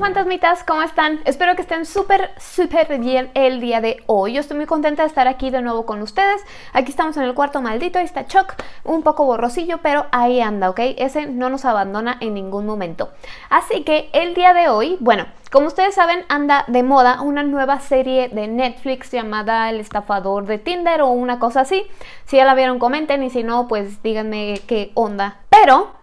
fantasmitas, ¿cómo están? Espero que estén súper, súper bien el día de hoy. Yo estoy muy contenta de estar aquí de nuevo con ustedes. Aquí estamos en el cuarto maldito, ahí está Chuck, un poco borrosillo, pero ahí anda, ¿ok? Ese no nos abandona en ningún momento. Así que el día de hoy, bueno, como ustedes saben, anda de moda una nueva serie de Netflix llamada El estafador de Tinder o una cosa así. Si ya la vieron, comenten y si no, pues díganme qué onda. Pero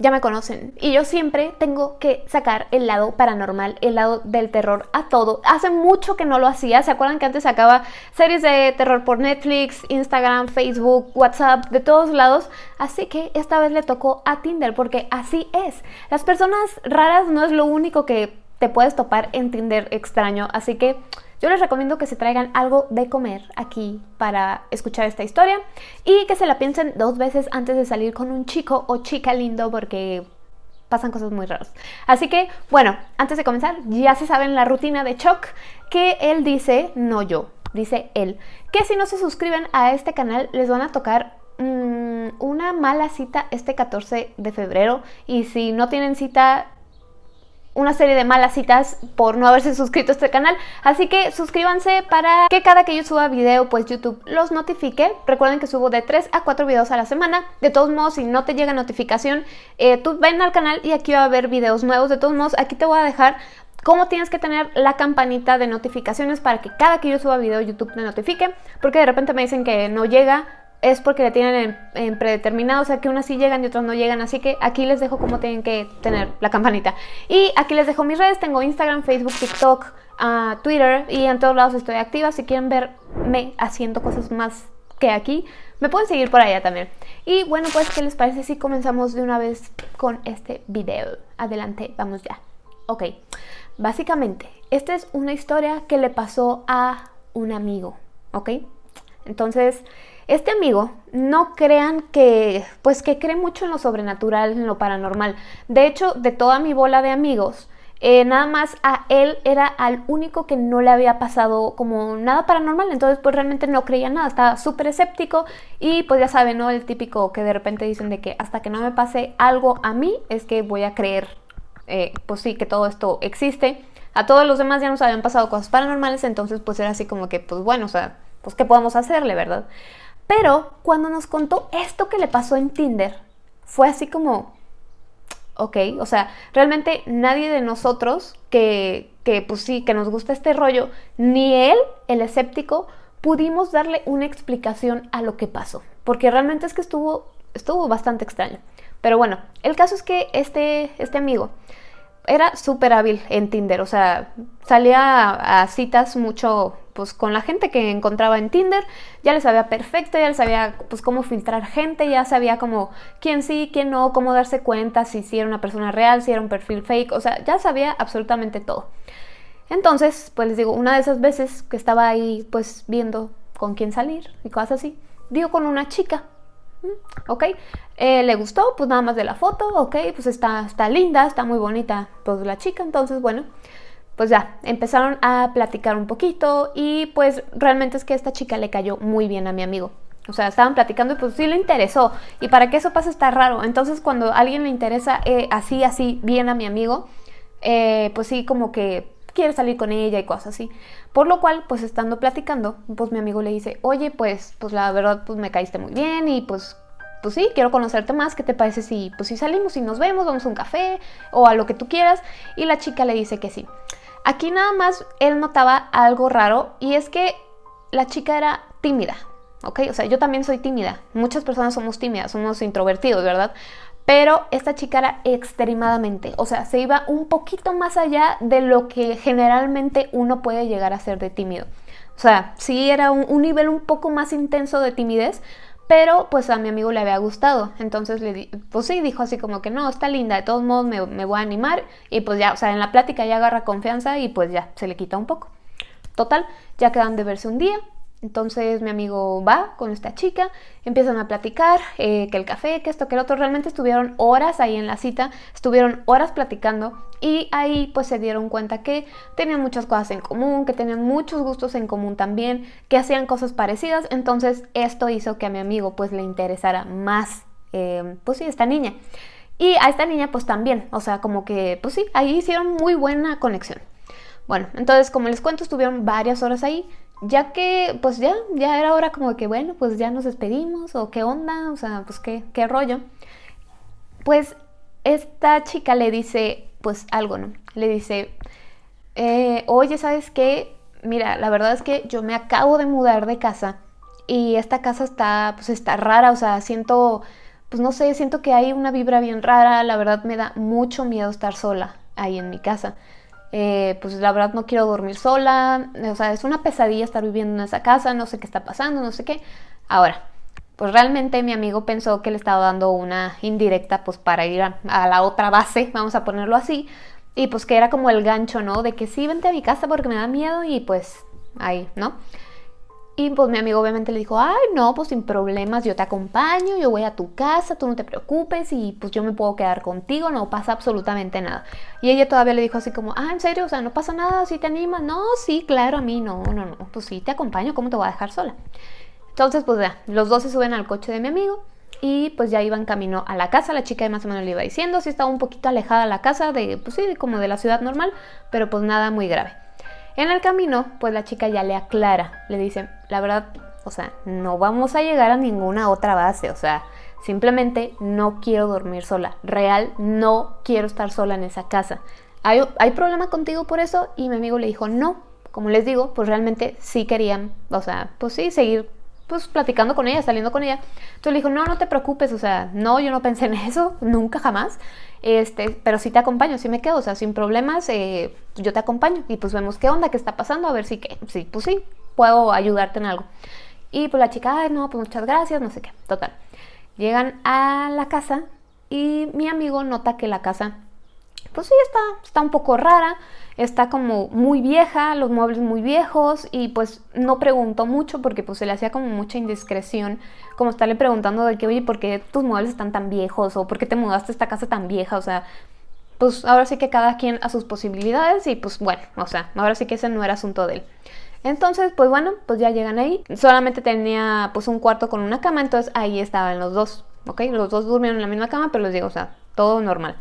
ya me conocen y yo siempre tengo que sacar el lado paranormal, el lado del terror a todo. Hace mucho que no lo hacía, ¿se acuerdan que antes sacaba series de terror por Netflix, Instagram, Facebook, WhatsApp, de todos lados? Así que esta vez le tocó a Tinder porque así es. Las personas raras no es lo único que te puedes topar en Tinder extraño, así que yo les recomiendo que se traigan algo de comer aquí para escuchar esta historia y que se la piensen dos veces antes de salir con un chico o chica lindo porque pasan cosas muy raras. Así que, bueno, antes de comenzar, ya se saben la rutina de Chuck, que él dice, no yo, dice él, que si no se suscriben a este canal les van a tocar mm, una mala cita este 14 de febrero y si no tienen cita una serie de malas citas por no haberse suscrito a este canal. Así que suscríbanse para que cada que yo suba video pues YouTube los notifique. Recuerden que subo de 3 a 4 videos a la semana. De todos modos si no te llega notificación eh, tú ven al canal y aquí va a haber videos nuevos. De todos modos aquí te voy a dejar cómo tienes que tener la campanita de notificaciones para que cada que yo suba video YouTube te notifique porque de repente me dicen que no llega es porque le tienen en, predeterminado, o sea que unas sí llegan y otras no llegan, así que aquí les dejo cómo tienen que tener la campanita. Y aquí les dejo mis redes, tengo Instagram, Facebook, TikTok, uh, Twitter y en todos lados estoy activa, si quieren verme haciendo cosas más que aquí, me pueden seguir por allá también. Y bueno, pues, ¿qué les parece si comenzamos de una vez con este video? Adelante, vamos ya. Ok, básicamente, esta es una historia que le pasó a un amigo, ¿ok? Entonces, este amigo, no crean que, pues que cree mucho en lo sobrenatural, en lo paranormal. De hecho, de toda mi bola de amigos, eh, nada más a él era al único que no le había pasado como nada paranormal, entonces pues realmente no creía nada, estaba súper escéptico y pues ya saben, ¿no? El típico que de repente dicen de que hasta que no me pase algo a mí es que voy a creer, eh, pues sí, que todo esto existe. A todos los demás ya nos habían pasado cosas paranormales, entonces pues era así como que, pues bueno, o sea, pues qué podemos hacerle, ¿verdad? Pero cuando nos contó esto que le pasó en Tinder, fue así como, ok, o sea, realmente nadie de nosotros que, que pues sí, que nos gusta este rollo, ni él, el escéptico, pudimos darle una explicación a lo que pasó, porque realmente es que estuvo, estuvo bastante extraño. Pero bueno, el caso es que este, este amigo era súper hábil en Tinder, o sea, salía a, citas mucho pues con la gente que encontraba en Tinder, ya le sabía perfecto, ya le sabía pues cómo filtrar gente, ya sabía como quién sí, quién no, cómo darse cuenta si, era una persona real, si era un perfil fake, o sea, ya sabía absolutamente todo. Entonces, pues les digo, una de esas veces que estaba ahí pues viendo con quién salir y cosas así, dio con una chica ¿ok? Eh, ¿Le gustó? Pues nada más de la foto, ¿ok? Pues está, está linda, está muy bonita pues la chica, entonces bueno, pues ya, empezaron a platicar un poquito y pues realmente es que esta chica le cayó muy bien a mi amigo. O sea, estaban platicando y pues sí le interesó. Y para que eso pase está raro. Entonces cuando alguien le interesa eh, así, así bien a mi amigo, eh, pues sí como que quiere salir con ella y cosas así. Por lo cual, pues estando platicando, pues mi amigo le dice, oye, pues, pues la verdad, pues me caíste muy bien y pues, pues sí, quiero conocerte más, ¿qué te parece si, pues si salimos y nos vemos, vamos a un café o a lo que tú quieras? Y la chica le dice que sí. Aquí nada más él notaba algo raro y es que la chica era tímida, ¿ok? O sea, yo también soy tímida. Muchas personas somos tímidas, somos introvertidos, ¿verdad? Pero esta chica era extremadamente, o sea, se iba un poquito más allá de lo que generalmente uno puede llegar a ser de tímido. O sea, sí era un, nivel un poco más intenso de timidez, pero pues a mi amigo le había gustado. Entonces le pues sí, dijo así como que no, está linda, de todos modos me, me voy a animar. Y pues ya, o sea, en la plática ya agarra confianza y pues ya, se le quita un poco. Total, ya quedan de verse un día, entonces mi amigo va con esta chica, empiezan a platicar, eh, que el café, que esto, que el otro. Realmente estuvieron horas ahí en la cita, estuvieron horas platicando y ahí pues se dieron cuenta que tenían muchas cosas en común, que tenían muchos gustos en común también, que hacían cosas parecidas. Entonces esto hizo que a mi amigo pues le interesara más, eh, pues sí, esta niña. Y a esta niña pues también, o sea, como que, pues sí, ahí hicieron muy buena conexión. Bueno, entonces como les cuento, estuvieron varias horas ahí, ya que pues ya, ya era hora como que, bueno, pues ya nos despedimos, o qué onda, o sea, pues qué, qué rollo. Pues esta chica le dice, pues algo, ¿no? Le dice, eh, oye, ¿sabes qué? Mira, la verdad es que yo me acabo de mudar de casa y esta casa está, pues está rara, o sea, siento, pues no sé, siento que hay una vibra bien rara, la verdad me da mucho miedo estar sola ahí en mi casa. Eh, pues la verdad no quiero dormir sola, o sea, es una pesadilla estar viviendo en esa casa, no sé qué está pasando, no sé qué. Ahora, pues realmente mi amigo pensó que le estaba dando una indirecta pues para ir a, a, la otra base, vamos a ponerlo así, y pues que era como el gancho, ¿no? De que sí, vente a mi casa porque me da miedo y pues ahí, ¿no? Y pues mi amigo obviamente le dijo, ay, no, pues sin problemas, yo te acompaño, yo voy a tu casa, tú no te preocupes y pues yo me puedo quedar contigo, no pasa absolutamente nada. Y ella todavía le dijo así como, ah, ¿en serio? O sea, no pasa nada, si te animas. No, sí, claro, a mí no, no, no, pues sí, te acompaño, ¿cómo te voy a dejar sola? Entonces, pues ya, los dos se suben al coche de mi amigo y pues ya iban camino a la casa, la chica más o menos le iba diciendo, sí estaba un poquito alejada la casa de, pues sí, como de la ciudad normal, pero pues nada muy grave. En el camino, pues la chica ya le aclara, le dice, la verdad, o sea, no vamos a llegar a ninguna otra base, o sea, simplemente no quiero dormir sola, real, no quiero estar sola en esa casa. ¿Hay, ¿Hay problema contigo por eso? Y mi amigo le dijo, no, como les digo, pues realmente sí querían, o sea, pues sí, seguir pues platicando con ella, saliendo con ella. Entonces le dijo, no, no te preocupes, o sea, no, yo no pensé en eso, nunca jamás. Este, pero sí te acompaño, sí me quedo, o sea, sin problemas, eh, yo te acompaño y pues vemos qué onda, qué está pasando, a ver si que, sí, pues sí, puedo ayudarte en algo. Y pues la chica, ay, no, pues muchas gracias, no sé qué, total. Llegan a la casa y mi amigo nota que la casa, pues sí, está, está un poco rara, está como muy vieja, los muebles muy viejos y pues no preguntó mucho porque pues se le hacía como mucha indiscreción como estarle preguntando de que, oye, ¿por qué tus muebles están tan viejos? o ¿por qué te mudaste a esta casa tan vieja? O sea, pues ahora sí que cada quien a sus posibilidades y pues bueno, o sea, ahora sí que ese no era asunto de él. Entonces, pues bueno, pues ya llegan ahí. Solamente tenía pues un cuarto con una cama, entonces ahí estaban los dos, ¿ok? Los dos durmieron en la misma cama, pero les digo, o sea, todo normal.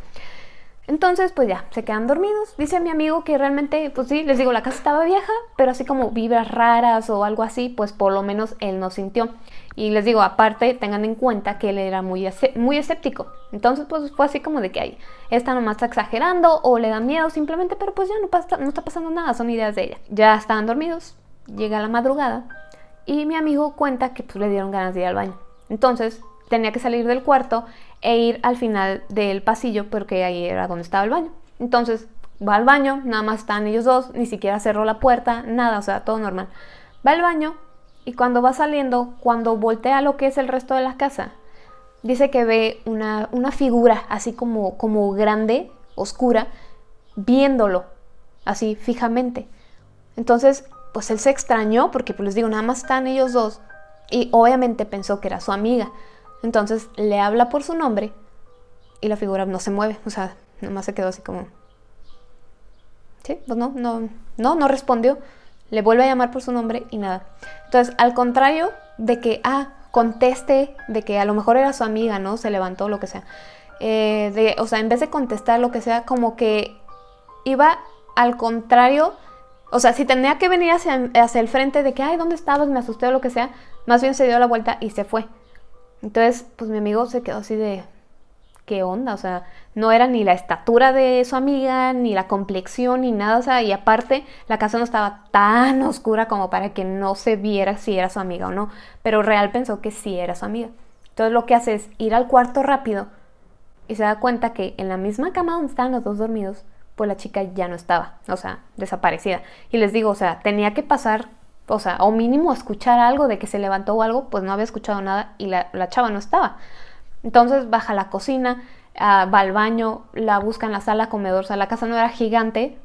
Entonces, pues ya, se quedan dormidos. Dice mi amigo que realmente, pues sí, les digo, la casa estaba vieja, pero así como vibras raras o algo así, pues por lo menos él no sintió. Y les digo, aparte, tengan en cuenta que él era muy, muy escéptico. Entonces, pues fue así como de que ahí, esta nomás está exagerando o le da miedo simplemente, pero pues ya no, pasa, no está pasando nada, son ideas de ella. Ya estaban dormidos, llega la madrugada y mi amigo cuenta que pues le dieron ganas de ir al baño. Entonces, tenía que salir del cuarto e ir al final del pasillo porque ahí era donde estaba el baño. Entonces va al baño, nada más están ellos dos, ni siquiera cerró la puerta, nada, o sea, todo normal. Va al baño y cuando va saliendo, cuando voltea lo que es el resto de la casa, dice que ve una, una figura así como, como grande, oscura, viéndolo así fijamente. Entonces, pues él se extrañó porque, pues les digo, nada más están ellos dos y obviamente pensó que era su amiga. Entonces le habla por su nombre y la figura no se mueve, o sea, nomás se quedó así como... Sí, pues no, no, no, no respondió. Le vuelve a llamar por su nombre y nada. Entonces, al contrario de que, ah, conteste, de que a lo mejor era su amiga, ¿no? Se levantó, lo que sea. Eh, de, o sea, en vez de contestar lo que sea, como que iba al contrario. O sea, si tenía que venir hacia, hacia el frente de que, ay, ¿dónde estabas? Me asusté o lo que sea, más bien se dio la vuelta y se fue. Entonces, pues mi amigo se quedó así de, ¿qué onda? O sea, no era ni la estatura de su amiga, ni la complexión, ni nada. O sea, y aparte, la casa no estaba tan oscura como para que no se viera si era su amiga o no. Pero real pensó que sí era su amiga. Entonces lo que hace es ir al cuarto rápido y se da cuenta que en la misma cama donde estaban los dos dormidos, pues la chica ya no estaba, o sea, desaparecida. Y les digo, o sea, tenía que pasar o sea, o mínimo escuchar algo de que se levantó o algo, pues no había escuchado nada y la, chava no estaba. Entonces baja a la cocina, ah, va al baño, la busca en la sala comedor, o sea, la casa no era gigante,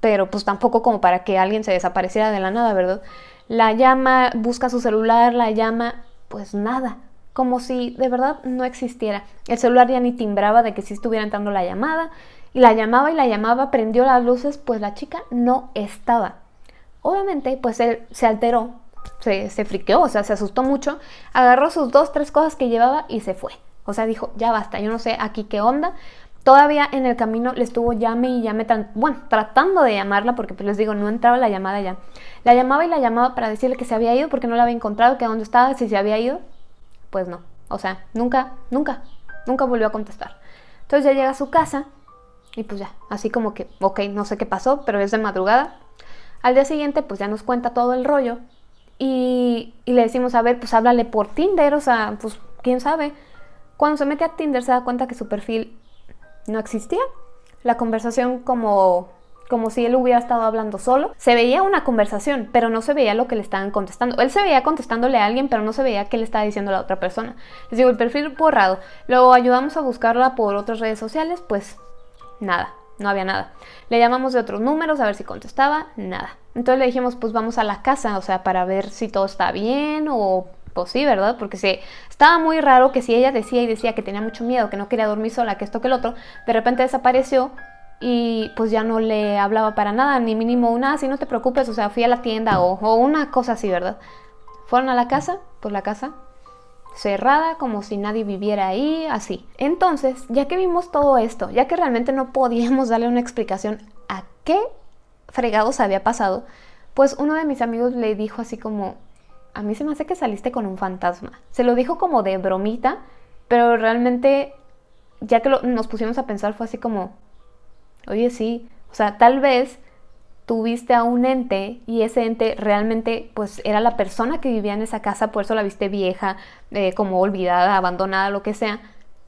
pero pues tampoco como para que alguien se desapareciera de la nada, ¿verdad? La llama, busca su celular, la llama, pues nada, como si de verdad no existiera. El celular ya ni timbraba de que si estuviera entrando la llamada, y la llamaba y la llamaba, prendió las luces, pues la chica no estaba. Obviamente, pues él se alteró, se, se friqueó, o sea, se asustó mucho, agarró sus dos, tres cosas que llevaba y se fue. O sea, dijo, ya basta, yo no sé aquí qué onda. Todavía en el camino le estuvo llame y llame, bueno, tratando de llamarla, porque pues les digo, no entraba la llamada ya. La llamaba y la llamaba para decirle que se había ido porque no la había encontrado, que dónde estaba, si se había ido. Pues no, o sea, nunca, nunca, nunca volvió a contestar. Entonces ya llega a su casa y pues ya, así como que, ok, no sé qué pasó, pero es de madrugada. Al día siguiente pues ya nos cuenta todo el rollo y, le decimos, a ver, pues háblale por Tinder, o sea, pues quién sabe. Cuando se mete a Tinder se da cuenta que su perfil no existía. La conversación como, como si él hubiera estado hablando solo. Se veía una conversación, pero no se veía lo que le estaban contestando. Él se veía contestándole a alguien, pero no se veía qué le estaba diciendo la otra persona. Les digo, el perfil borrado. Luego ayudamos a buscarla por otras redes sociales, pues nada, no había nada. Le llamamos de otros números a ver si contestaba, nada. Entonces le dijimos, pues vamos a la casa, o sea, para ver si todo está bien o pues sí, ¿verdad? Porque se, estaba muy raro que si ella decía y decía que tenía mucho miedo, que no quería dormir sola, que esto, que el otro, de repente desapareció y pues ya no le hablaba para nada, ni mínimo una, si no te preocupes, o sea, fui a la tienda o, o una cosa así, ¿verdad? Fueron a la casa, pues la casa cerrada, como si nadie viviera ahí, así. Entonces, ya que vimos todo esto, ya que realmente no podíamos darle una explicación a qué fregados había pasado, pues uno de mis amigos le dijo así como, a mí se me hace que saliste con un fantasma. Se lo dijo como de bromita, pero realmente, ya que nos pusimos a pensar, fue así como, oye, sí, o sea, tal vez tuviste a un ente y ese ente realmente pues era la persona que vivía en esa casa, por eso la viste vieja, eh, como olvidada, abandonada, lo que sea,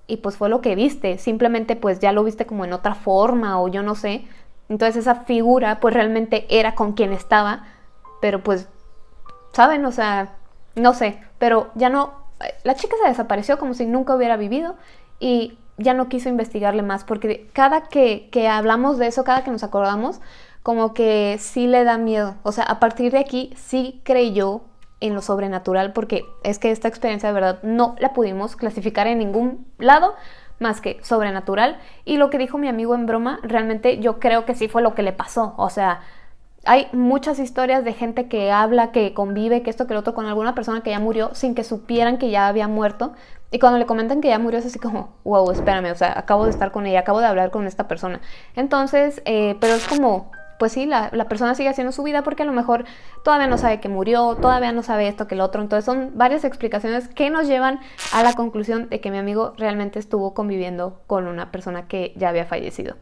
y pues fue lo que viste, simplemente pues ya lo viste como en otra forma o yo no sé, entonces esa figura pues realmente era con quien estaba, pero pues ¿saben? O sea, no sé, pero ya no, la chica se desapareció como si nunca hubiera vivido y ya no quiso investigarle más porque cada que, que hablamos de eso, cada que nos acordamos, como que sí le da miedo. O sea, a partir de aquí sí creyó en lo sobrenatural porque es que esta experiencia de verdad no la pudimos clasificar en ningún lado más que sobrenatural y lo que dijo mi amigo en broma realmente yo creo que sí fue lo que le pasó o sea hay muchas historias de gente que habla, que convive, que esto, que lo otro con alguna persona que ya murió sin que supieran que ya había muerto. Y cuando le comentan que ya murió es así como, wow, espérame, o sea, acabo de estar con ella, acabo de hablar con esta persona. Entonces, eh, pero es como, pues sí, la, persona sigue haciendo su vida porque a lo mejor todavía no sabe que murió, todavía no sabe esto, que lo otro. Entonces son varias explicaciones que nos llevan a la conclusión de que mi amigo realmente estuvo conviviendo con una persona que ya había fallecido.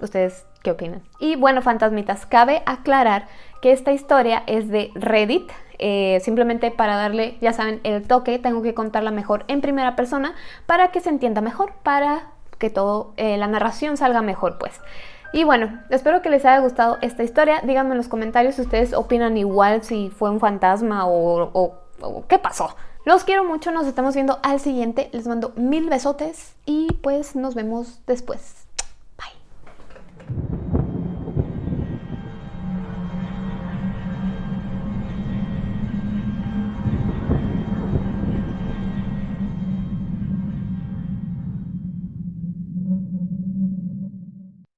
¿Ustedes qué opinan? Y bueno, fantasmitas, cabe aclarar que esta historia es de Reddit. Eh, simplemente para darle, ya saben, el toque, tengo que contarla mejor en primera persona para que se entienda mejor, para que todo, eh, la narración salga mejor, pues. Y bueno, espero que les haya gustado esta historia. Díganme en los comentarios si ustedes opinan igual, si fue un fantasma o, qué pasó. Los quiero mucho, nos estamos viendo al siguiente. Les mando mil besotes y pues nos vemos después.